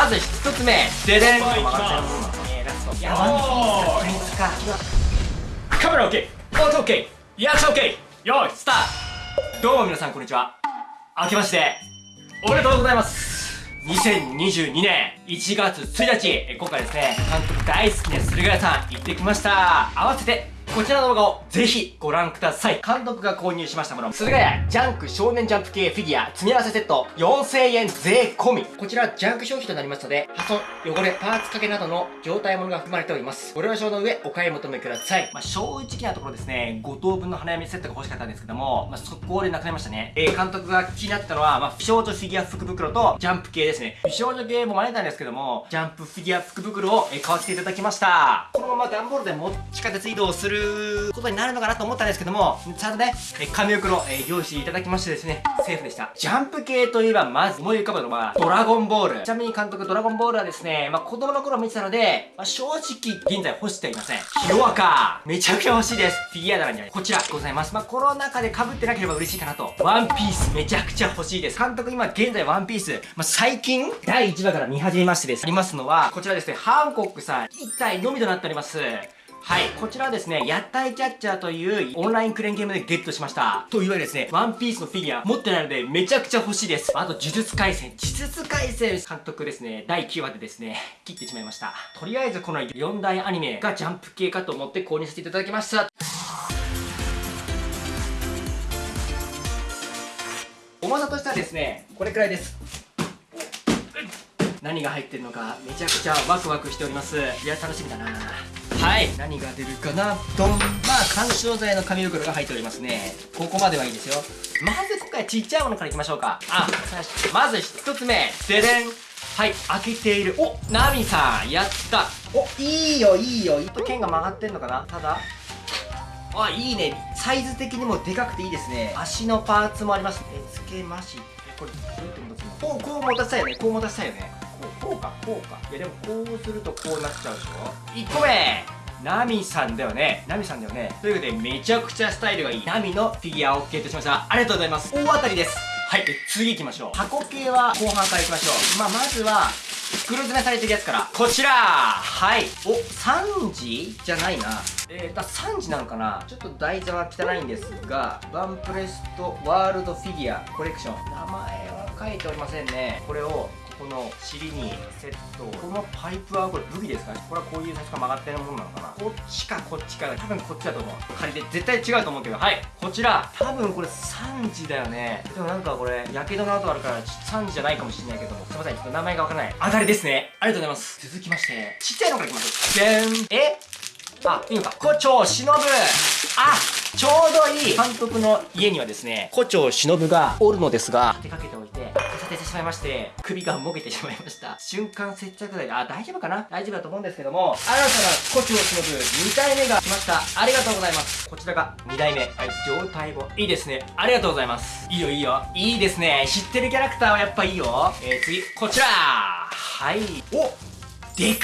まず1つ目ででん曲がっちゃいますねラスト。いやワンピースプリンツかカメラ OK 音 OK リアクション OK よいスタート。どうも皆さんこんにちは。明けましておめでとうございます。2022年1月1日今回ですね監督大好きな駿河屋さん行ってきました。合わせてこちらの動画をぜひご覧ください。監督が購入しましたもの。駿河屋ジャンク少年ジャンプ系フィギュア詰め合わせセット4000円税込み。こちらジャンク商品となりますので、破損、汚れ、パーツ欠けなどの状態ものが含まれております。ご了承の上お買い求めください。まあ、正直なところですね、5等分の花嫁セットが欲しかったんですけども、まあ、速攻でなくなりましたね。えー、監督が気になったのは、まあ、美少女フィギュア福袋とジャンプ系ですね。美少女系も真似たんですけども、ジャンプフィギュア福袋を、買わせていただきました。このまま段ボールで持ち地下鉄移動することになるのかなと思ったんですけども、ちゃんとね、え紙袋、え用意していただきましてですね、セーフでした。ジャンプ系といえば、まず思い浮かぶのは、ドラゴンボール。ちなみに監督、ドラゴンボールはですね、まあ、子供の頃見てたので、まあ、正直、現在欲していません。ヒロアカめちゃくちゃ欲しいです。フィギュア棚にはこちらございます。まあ、コロナ禍で被ってなければ嬉しいかなと。ワンピースめちゃくちゃ欲しいです。監督今現在ワンピース、まあ、最近、第1話から見始めましてです。ありますのは、こちらですね、ハンコックさん、1体のみとなっております。はい。こちらはですね、屋台キャッチャーというオンラインクレーンゲームでゲットしました。というわけでですね、ワンピースのフィギュア持ってないのでめちゃくちゃ欲しいです。あと、呪術廻戦。呪術廻戦監督ですね、第9話でですね、切ってしまいました。とりあえずこの4大アニメがジャンプ系かと思って購入させていただきました。重さとしてはですね、これくらいです。何が入ってるのかめちゃくちゃワクワクしておりますいや楽しみだなはい。何が出るかなドンまあ緩衝材の紙袋が入っておりますね。ここまではいいですよ。まず今回ちっちゃいものからいきましょうか。あ。まず1つ目。ででん。はい開けている。おナミさんやった。おいいよいいよ。と剣が曲がってんのかな？ただ。あいいね。サイズ的にもでかくていいですね。足のパーツもあります。えつけまし。てこれどうやって戻すの？こうこう持たせたいよね。こう持たせたいよねこうかこうか。いやでもこうするとこうなっちゃうでしょ？1個目ナミさんだよね。ナミさんだよね。ということでめちゃくちゃスタイルがいい。ナミのフィギュアをゲットしました。ありがとうございます。大当たりです。はい次行きましょう。箱系は後半からいきましょう。まあまずは袋詰めされてるやつから。こちら。はい。お3時じゃないな。えー、と3時なのかな。ちょっと台座は汚いんですがワンプレストワールドフィギュアコレクション。名前は書いておりませんね。これを尻にセットこのパイプはこれ武器ですかこれはこういう最初から曲がってるものなのかな。こっちかこっちか多分こっちだと思う。仮で絶対違うと思うけど。はい。こちら。多分これ3時だよね。でもなんかこれやけどの跡あるから3時じゃないかもしれないけども。すいません。ちょっと名前がわからない。当たりですね。ありがとうございます。続きまして。ちっちゃいのからいきましょう。でんえ？あいいのか。胡蝶忍。あちょうどいい。監督の家にはですね胡蝶忍がおるのですが。立てかけておいてしまいまして首がもげてしまいました。瞬間接着剤であ大丈夫かな？大丈夫だと思うんですけども新たなコチを忍ぶ2体目が来ました。ありがとうございます。こちらが2代目。はい状態もいいですね。ありがとうございます。いいよいいよ。いいですね。知ってるキャラクターはやっぱいいよ。えー、次こちら。はい。おデク。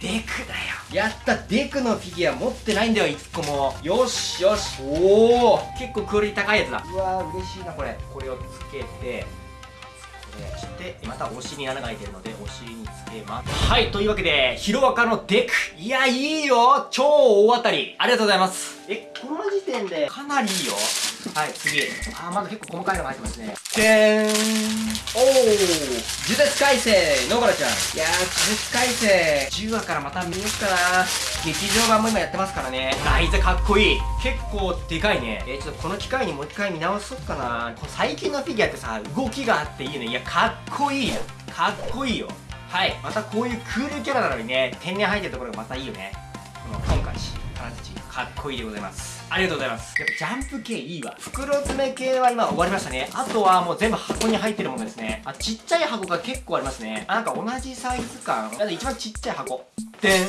デクだよ。やったデクのフィギュア持ってないんだよ1個も。よしよし。おお結構クオリティ高いやつだ。うわー嬉しいなこれ。これをつけて。そしてまたお尻に穴が開いてるのでお尻につけますはいというわけでヒロアカのデク。いやいいよ。超大当たり。ありがとうございます。えこの時点でかなりいいよ。はい次。あーまだ結構細かいのが入ってますね。でーん。おー呪術改正野原ちゃん。いやー呪術改正。10話からまた見よっかな。劇場版も今やってますからね。ライズかっこいい。結構でかいね。えー、ちょっとこの機会にもう一回見直そうかな。最近のフィギュアってさ動きがあっていいよね。いやかっこいいかっこいいよ。はい。またこういうクールキャラなのにね天然入ってるところがまたいいよね。この今回金槌かっこいいでございますありがとうございます。やっぱジャンプ系いいわ。袋詰め系は今終わりましたね。あとはもう全部箱に入ってるものですね。あちっちゃい箱が結構ありますね。あなんか同じサイズ感。一番ちっちゃい箱。でん。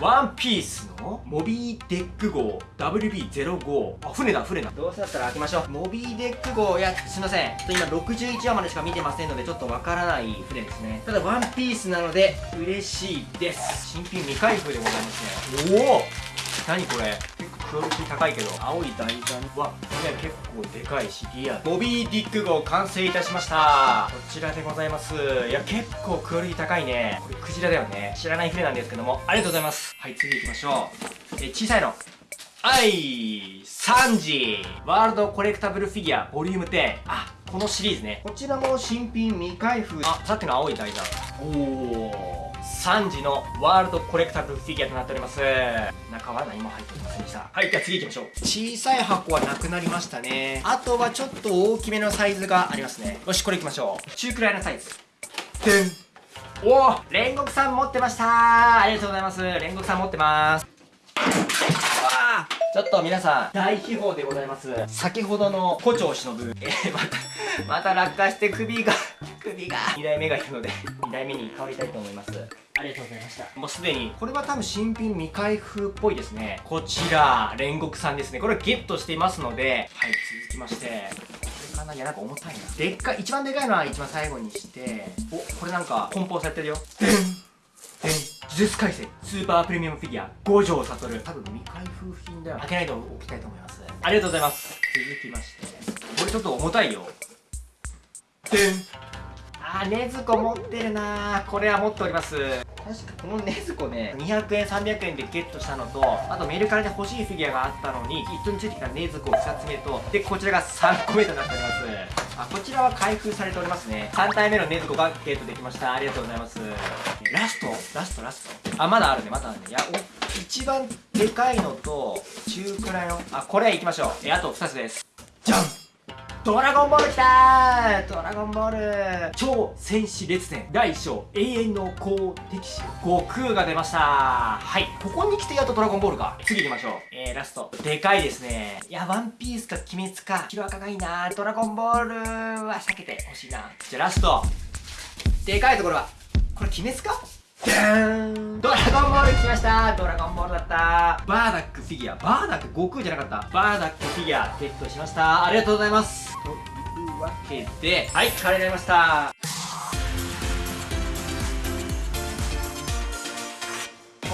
ワンピースのモビーデック号。WB05 あ船だ船だ。どうせだったら開けましょう。モビーディック号いやすいません。ちょっと今61話までしか見てませんのでちょっとわからない船ですね。ただワンピースなので嬉しいです。新品未開封でございますね。おお。何これクオリティ高いけど。青い台座はフィギュア結構でかいしリアボビー・ディック号完成いたしました。こちらでございます。いや結構クオリティ高いね。これクジラだよね。知らない船なんですけども。ありがとうございます。はい次行きましょう。え小さいの。はい3時ワールドコレクタブルフィギュアボリューム10あこのシリーズね。こちらも新品未開封。あさっきの青い台座。おお3時のワールドコレクタブルフィギュアとなっております。中は何も入っておりませんでした。はいじゃあ次行きましょう。小さい箱はなくなりましたね。あとはちょっと大きめのサイズがありますね。よしこれ行きましょう。中くらいのサイズ。でんお。お煉獄さん持ってました。ありがとうございます。煉獄さん持ってます。ちょっと皆さん大秘宝でございます。先ほどの胡蝶忍えー、またまた落下して首が首が。2代目がいるので2代目に変わりたいと思います。ありがとうございました。もうすでに。これは多分新品未開封っぽいですね。こちら煉獄さんですね。これゲットしていますのではい続きまして。これかないやなんか重たいな。でっかい一番でかいのは一番最後にしておこれなんか梱包されてるよ。でんでん呪術廻戦。スーパープレミアムフィギュア。五条悟。多分未開封品だよ。開けないでおきたいと思います。ありがとうございます。続きまして。これちょっと重たいよ。でん。あーねずこ持ってるなこれは持っております確かこのねずこね200円300円でゲットしたのとあとメルカリで欲しいフィギュアがあったのに一緒についてきたねずこ2つ目とでこちらが3個目となっております。あこちらは開封されておりますね。3体目のねずこがゲットできました。ありがとうございます。ラストラストラスト。あまだあるね。まだあるね。いやお一番でかいのと中くらいの。あこれいきましょう。えあと2つです。じゃんドラゴンボールきたードラゴンボール。超戦士列伝。第1章永遠の公敵士悟空が出ました。はい。ここに来てやっとドラゴンボールか。次行きましょう。えー、ラスト。でかいですね。いやワンピースか鬼滅か。ヒロアカがいいなドラゴンボールは避けてほしいな。じゃあラスト。でかいところは。これ鬼滅か？ドラゴンボール来ました。ドラゴンボールだった。バーダックフィギュア。バーダック悟空じゃなかった。バーダックフィギュアゲットしました。ありがとうございます。というわけではいカレーになりました。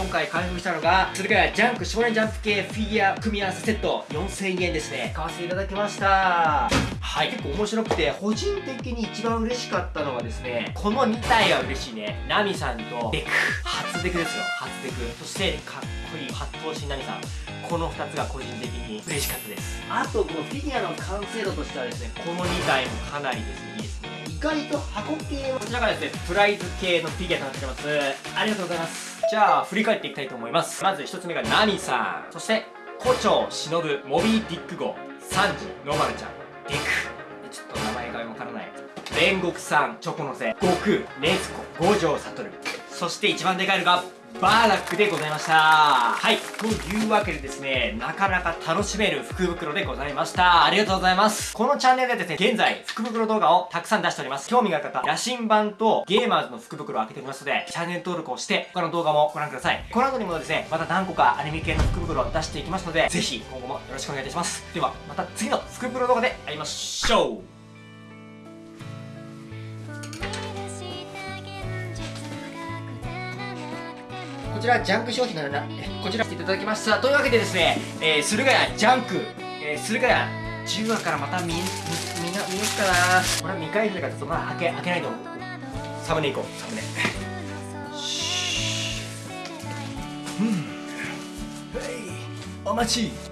今回開封したのがそれからジャンク少年ジャンプ系フィギュア組み合わせセット4000円ですね。買わせていただきました。はい。結構面白くて個人的に一番嬉しかったのはですねこの2体は嬉しいね。ナミさんとデク。初デクですよ。初デク。そしてかっこいい八頭身ナミさん。この2つが個人的に嬉しかったです。あとこのフィギュアの完成度としてはですねこの2体もかなりですねいいですね。意外と箱系こちらがですねプライズ系のフィギュアとなってます。ありがとうございますじゃあ振り返っていきたいと思います。まず1つ目がナミさん。そして胡蝶忍モビーディック号。サンジノマルちゃん。デク。ちょっと名前がわからない。煉獄さんチョコのせ悟空ネズコ五条悟。そして一番でかいのがバーラックでございました。はい。というわけでですねなかなか楽しめる福袋でございました。ありがとうございます。このチャンネルではですね現在福袋動画をたくさん出しております。興味がある方野心版とゲーマーズの福袋を開けておりますのでチャンネル登録をして他の動画もご覧ください。この後にもですねまた何個かアニメ系の福袋を出していきますのでぜひ今後もよろしくお願いいたします。ではまた次の福袋動画で会いましょう。ちらジャンク商品なのなこちらしていただきました。というわけでですね、えー、駿河屋ジャンク、えー、駿河屋10話からまた見見見見よっかな？これは未開封だからちょっとまだ開け開けないと。思うサムネ行こう。サムネ。うん。お待ち。